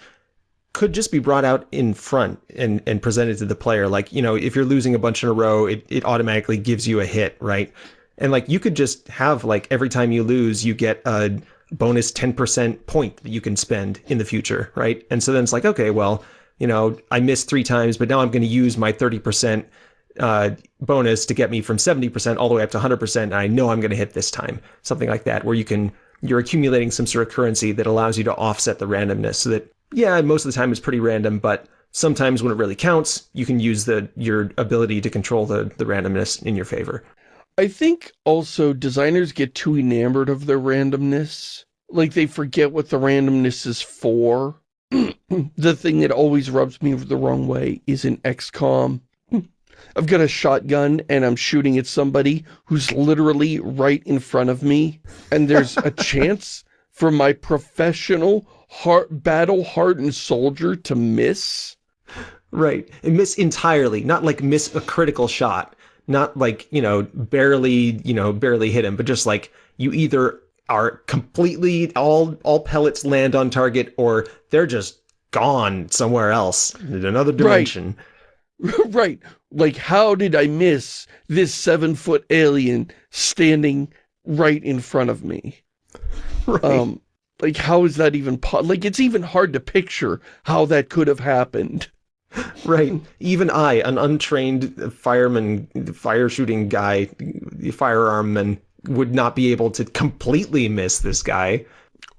could just be brought out in front and and presented to the player. Like you know, if you're losing a bunch in a row, it it automatically gives you a hit, right? And like you could just have like every time you lose, you get a bonus 10% point that you can spend in the future, right? And so then it's like, okay, well, you know, I missed three times, but now I'm going to use my 30% uh, bonus to get me from 70% all the way up to 100%. And I know I'm going to hit this time. Something like that, where you can, you're accumulating some sort of currency that allows you to offset the randomness so that, yeah, most of the time it's pretty random, but sometimes when it really counts, you can use the your ability to control the, the randomness in your favor. I think also designers get too enamored of their randomness. Like they forget what the randomness is for. the thing that always rubs me the wrong way is in XCOM. I've got a shotgun and I'm shooting at somebody who's literally right in front of me. And there's a chance for my professional heart, battle-hardened soldier to miss. Right. And miss entirely, not like miss a critical shot. Not like, you know, barely, you know, barely hit him, but just like you either are completely, all, all pellets land on target or they're just gone somewhere else in another dimension. Right. right. Like, how did I miss this seven-foot alien standing right in front of me? Right. Um, like, how is that even Like, it's even hard to picture how that could have happened. Right. Even I, an untrained fireman, fire shooting guy, the firearmman, would not be able to completely miss this guy.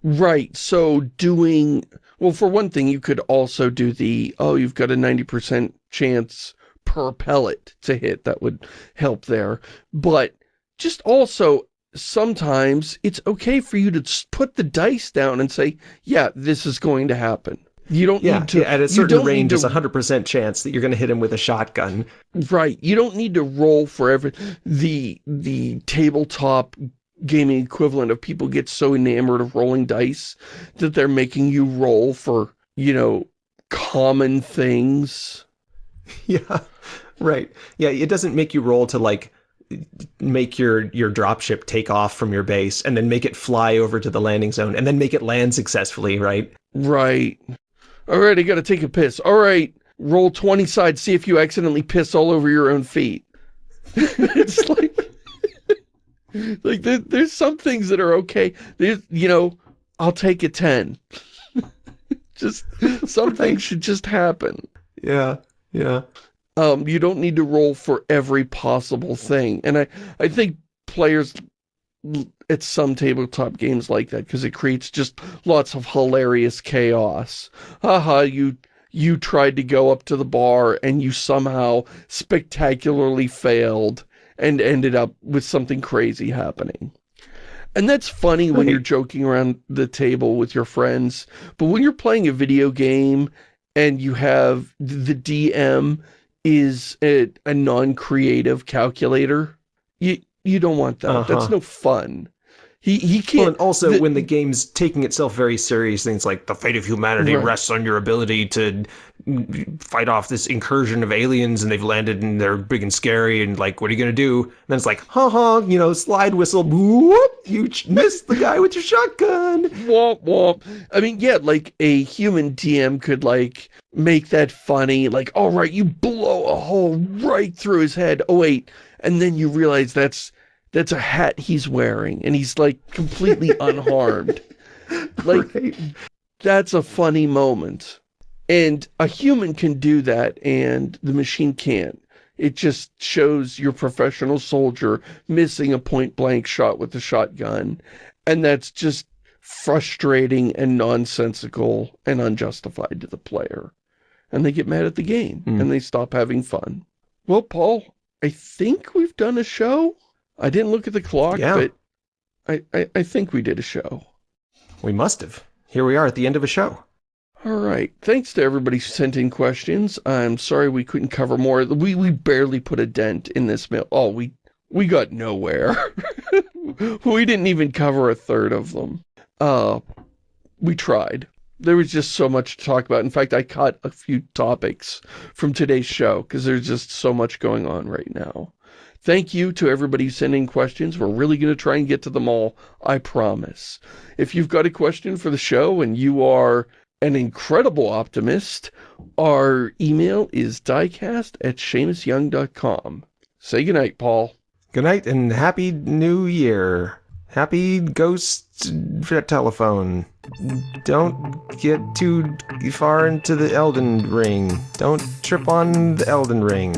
Right. So doing, well, for one thing, you could also do the, oh, you've got a 90% chance per pellet to hit. That would help there. But just also, sometimes it's okay for you to put the dice down and say, yeah, this is going to happen. You don't yeah, need to... Yeah, at a certain range, there's a 100% chance that you're going to hit him with a shotgun. Right. You don't need to roll for every... The, the tabletop gaming equivalent of people get so enamored of rolling dice that they're making you roll for, you know, common things. Yeah, right. Yeah, it doesn't make you roll to, like, make your your dropship take off from your base and then make it fly over to the landing zone and then make it land successfully, right? Right. All right, I gotta take a piss. All right, roll 20 sides, see if you accidentally piss all over your own feet. it's like, like there, there's some things that are okay. There's, you know, I'll take a 10. just, some things should just happen. Yeah, yeah. Um, you don't need to roll for every possible thing. And I, I think players at some tabletop games like that because it creates just lots of hilarious chaos. Haha, you you tried to go up to the bar and you somehow spectacularly failed and ended up with something crazy happening. And that's funny when you're joking around the table with your friends, but when you're playing a video game and you have the DM is a, a non-creative calculator, you, you don't want that. Uh -huh. That's no fun. He, he can't... Well, and also, the, when the game's taking itself very serious, things like the fate of humanity right. rests on your ability to fight off this incursion of aliens and they've landed and they're big and scary and like, what are you going to do? And then it's like, ha ha, you know, slide whistle, whoop, you missed the guy with your shotgun. Womp womp. I mean, yeah, like a human DM could like make that funny, like, all right, you blow a hole right through his head. Oh, wait. And then you realize that's that's a hat he's wearing and he's like completely unharmed. Like, right. that's a funny moment. And a human can do that and the machine can't. It just shows your professional soldier missing a point-blank shot with a shotgun. And that's just frustrating and nonsensical and unjustified to the player. And they get mad at the game mm. and they stop having fun. Well, Paul, I think we've done a show. I didn't look at the clock, yeah. but I, I, I think we did a show. We must have. Here we are at the end of a show. All right. Thanks to everybody who sent in questions. I'm sorry we couldn't cover more. We we barely put a dent in this mail. Oh, we we got nowhere. we didn't even cover a third of them. Uh, we tried. there was just so much to talk about. In fact, I cut a few topics from today's show because there's just so much going on right now. Thank you to everybody sending questions. We're really going to try and get to them all, I promise. If you've got a question for the show and you are an incredible optimist, our email is diecast at ShamusYoung.com. Say goodnight, Paul. Good night and happy new year. Happy ghost telephone. Don't get too far into the Elden Ring. Don't trip on the Elden Ring.